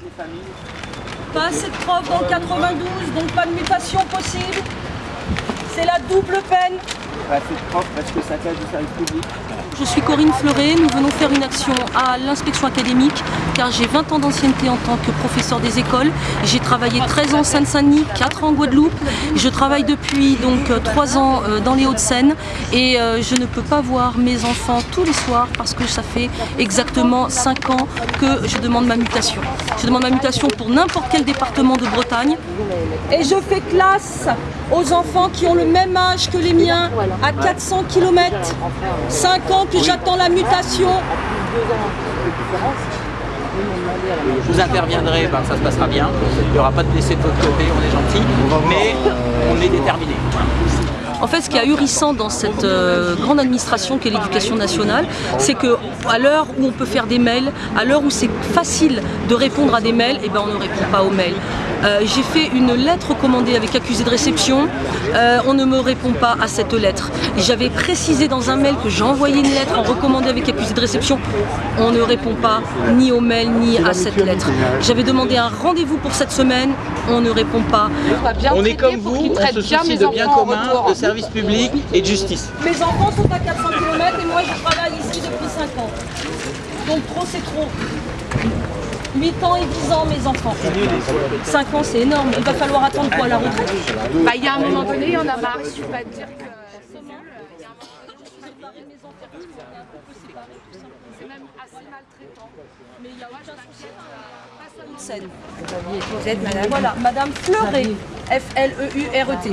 les familles Pas assez de profs dans le 92, donc pas de mutation possible. C'est la double peine. Je suis Corinne Fleuret, nous venons faire une action à l'inspection académique car j'ai 20 ans d'ancienneté en tant que professeur des écoles. J'ai travaillé 13 ans en Seine-Saint-Denis, 4 ans en Guadeloupe. Je travaille depuis donc 3 ans euh, dans les Hauts-de-Seine et euh, je ne peux pas voir mes enfants tous les soirs parce que ça fait exactement 5 ans que je demande ma mutation. Je demande ma mutation pour n'importe quel département de Bretagne et je fais classe aux enfants qui ont le même âge que les miens à 400 km. 5 ans que j'attends la mutation. Vous interviendrez, ben, ça se passera bien. Il n'y aura pas de blessés de votre côté, on est gentil, mais on est déterminé. En fait, ce qui est ahurissant dans cette euh, grande administration qu'est l'éducation nationale, c'est que à l'heure où on peut faire des mails, à l'heure où c'est facile de répondre à des mails, eh ben on ne répond pas aux mails. Euh, J'ai fait une lettre commandée avec accusé de réception, euh, on ne me répond pas à cette lettre. J'avais précisé dans un mail que j'ai envoyé une lettre en avec accusé de réception, on ne répond pas ni au mail ni à cette lettre. J'avais demandé un rendez-vous pour cette semaine, on ne répond pas. On est comme vous, on se soucie de bien commun, de service public et de justice. Mes enfants sont à 400 km et moi je travaille ici depuis 5 ans. Donc trop c'est trop. 8 ans et 10 ans mes enfants. 5 ans c'est énorme. Il va falloir attendre quoi la retraite? Bah, il y a un moment donné, il y en a marre. Je vais pas te dire que c'est même assez maltraitant. Mais il y a aucun souci. Vous êtes madame? Voilà, Madame Fleuret. F-L-E-U-R-E-T.